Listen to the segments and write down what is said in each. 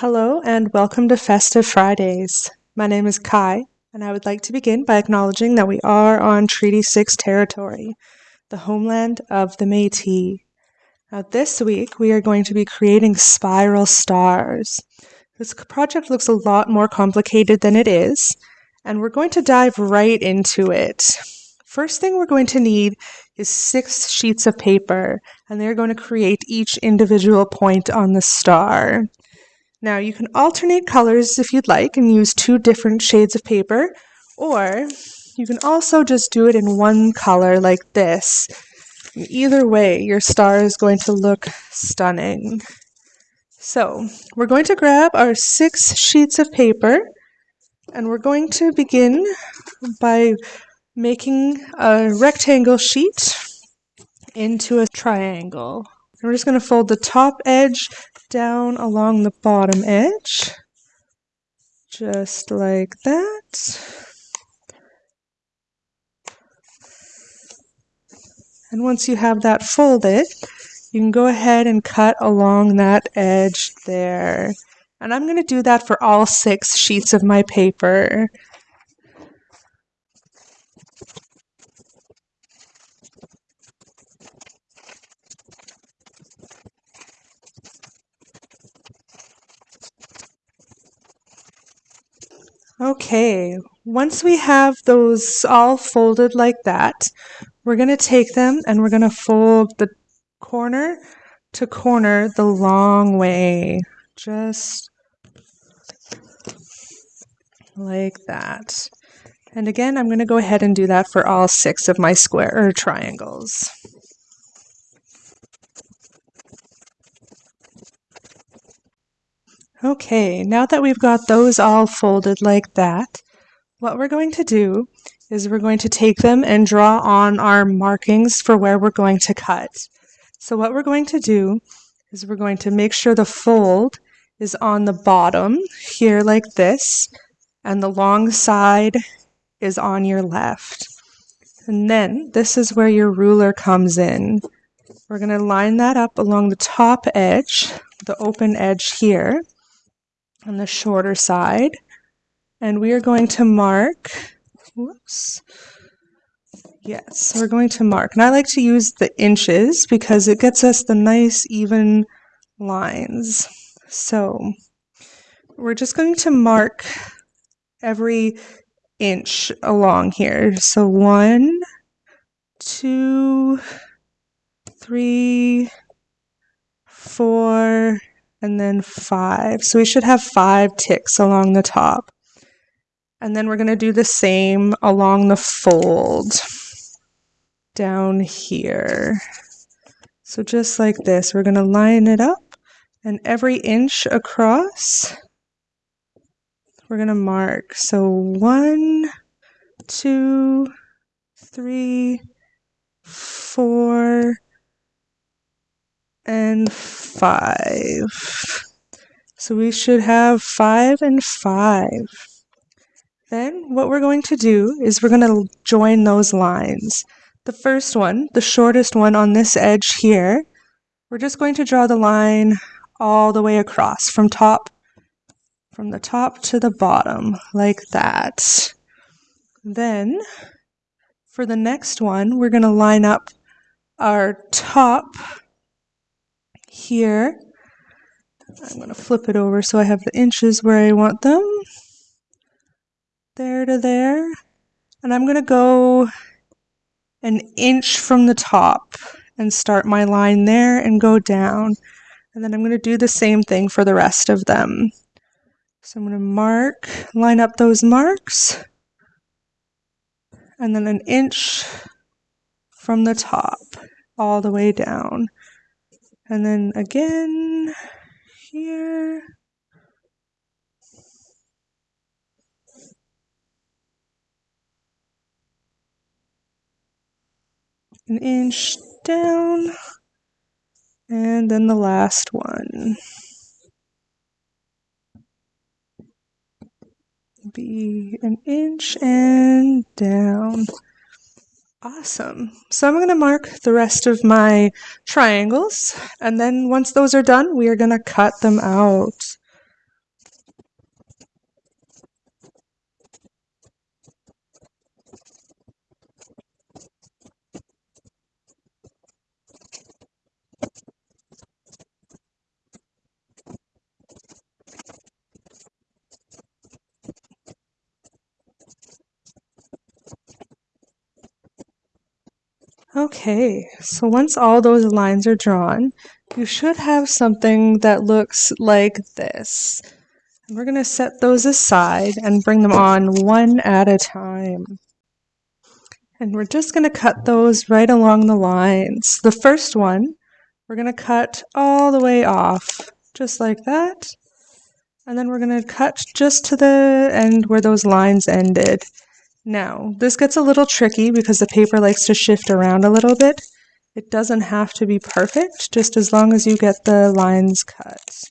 Hello and welcome to Festive Fridays. My name is Kai, and I would like to begin by acknowledging that we are on Treaty 6 territory, the homeland of the Métis. Now, this week we are going to be creating spiral stars. This project looks a lot more complicated than it is, and we're going to dive right into it. First thing we're going to need is six sheets of paper, and they're going to create each individual point on the star. Now you can alternate colors if you'd like and use two different shades of paper, or you can also just do it in one color like this. Either way, your star is going to look stunning. So we're going to grab our six sheets of paper and we're going to begin by making a rectangle sheet into a triangle. We're just going to fold the top edge down along the bottom edge, just like that. And once you have that folded, you can go ahead and cut along that edge there. And I'm going to do that for all six sheets of my paper. Okay, once we have those all folded like that, we're going to take them and we're going to fold the corner to corner the long way. Just like that. And again, I'm going to go ahead and do that for all six of my square or triangles. Okay, now that we've got those all folded like that, what we're going to do is we're going to take them and draw on our markings for where we're going to cut. So what we're going to do is we're going to make sure the fold is on the bottom here like this, and the long side is on your left. And then this is where your ruler comes in. We're going to line that up along the top edge, the open edge here on the shorter side. And we are going to mark, whoops, yes, we're going to mark. And I like to use the inches because it gets us the nice even lines. So we're just going to mark every inch along here. So one, two, three, four, and then five. So we should have five ticks along the top. And then we're going to do the same along the fold down here. So just like this, we're going to line it up and every inch across, we're going to mark. So one, two, three, four, and five. So we should have five and five. Then what we're going to do is we're going to join those lines. The first one, the shortest one on this edge here, we're just going to draw the line all the way across from top from the top to the bottom like that. Then for the next one, we're going to line up our top here. I'm going to flip it over so I have the inches where I want them. There to there. And I'm going to go an inch from the top and start my line there and go down. And then I'm going to do the same thing for the rest of them. So I'm going to mark, line up those marks, and then an inch from the top all the way down. And then again here. An inch down. And then the last one. Be an inch and down. Awesome. So I'm going to mark the rest of my triangles, and then once those are done, we are going to cut them out. Okay, so once all those lines are drawn, you should have something that looks like this. And we're going to set those aside and bring them on one at a time. And we're just going to cut those right along the lines. The first one, we're going to cut all the way off, just like that. And then we're going to cut just to the end where those lines ended. Now, this gets a little tricky because the paper likes to shift around a little bit. It doesn't have to be perfect, just as long as you get the lines cut.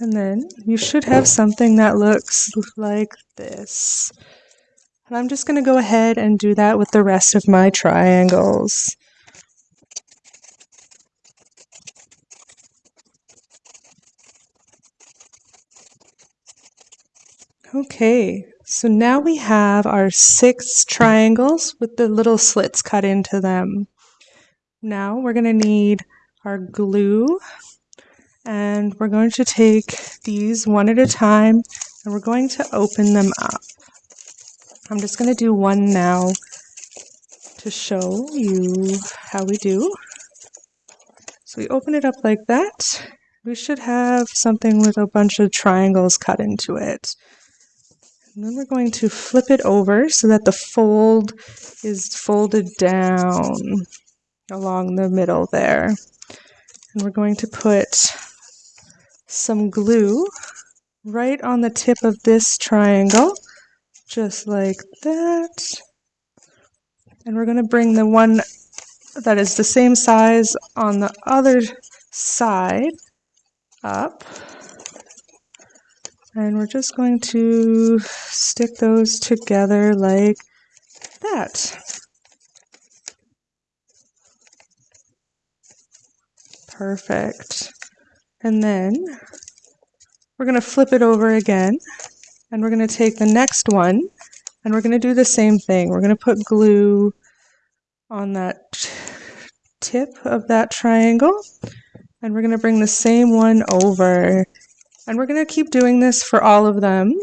And then you should have something that looks like this. And I'm just going to go ahead and do that with the rest of my triangles. Okay, so now we have our six triangles with the little slits cut into them. Now we're going to need our glue and we're going to take these one at a time and we're going to open them up. I'm just going to do one now to show you how we do. So we open it up like that. We should have something with a bunch of triangles cut into it. And then we're going to flip it over so that the fold is folded down along the middle there. And we're going to put some glue right on the tip of this triangle, just like that. And we're going to bring the one that is the same size on the other side up. And we're just going to stick those together like that. Perfect. And then we're going to flip it over again and we're going to take the next one and we're going to do the same thing. We're going to put glue on that tip of that triangle and we're going to bring the same one over and we're going to keep doing this for all of them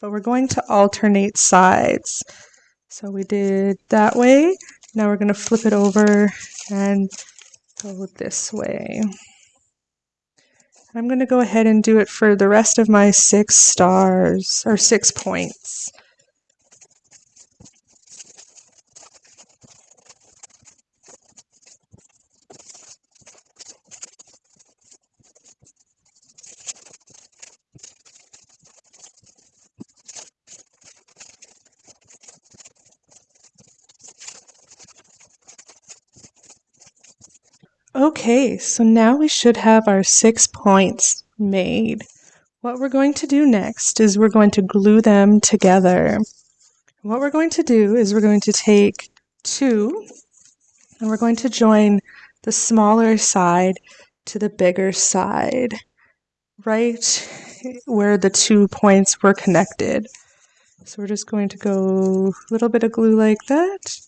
but we're going to alternate sides. So we did that way. Now we're going to flip it over and go this way. I'm going to go ahead and do it for the rest of my six stars, or six points. Okay, so now we should have our six points made. What we're going to do next is we're going to glue them together. What we're going to do is we're going to take two and we're going to join the smaller side to the bigger side, right where the two points were connected. So we're just going to go a little bit of glue like that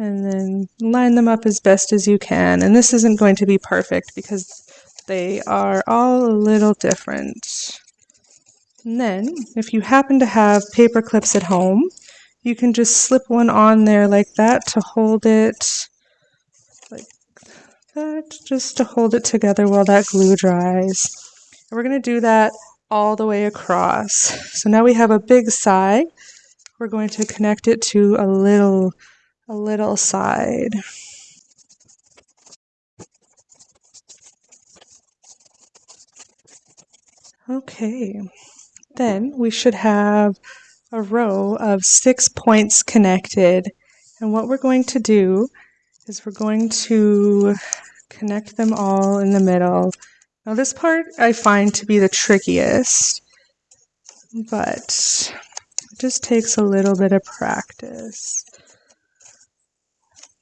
and then line them up as best as you can. And this isn't going to be perfect because they are all a little different. And then, if you happen to have paper clips at home, you can just slip one on there like that to hold it like that, just to hold it together while that glue dries. And we're going to do that all the way across. So now we have a big side. We're going to connect it to a little a little side. Okay, then we should have a row of six points connected. And what we're going to do is we're going to connect them all in the middle. Now this part I find to be the trickiest, but it just takes a little bit of practice.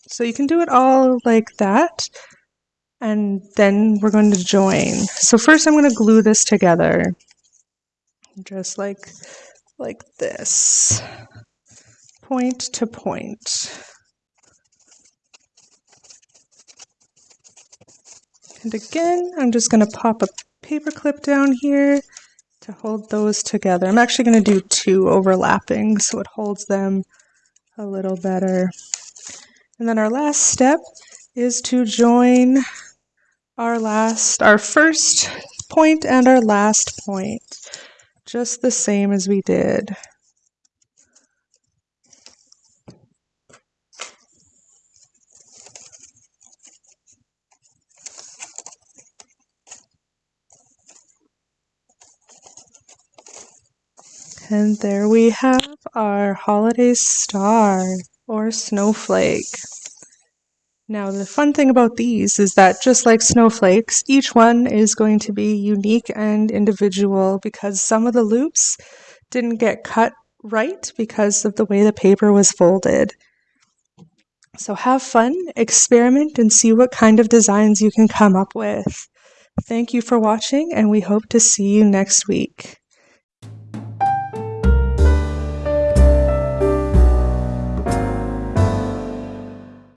So you can do it all like that and then we're going to join. So first I'm going to glue this together just like like this point to point. And again, I'm just going to pop a paper clip down here to hold those together. I'm actually going to do two overlapping so it holds them a little better. And then our last step is to join our last, our first point and our last point, just the same as we did. And there we have our holiday star or snowflake. Now the fun thing about these is that just like snowflakes, each one is going to be unique and individual because some of the loops didn't get cut right because of the way the paper was folded. So have fun, experiment, and see what kind of designs you can come up with. Thank you for watching, and we hope to see you next week.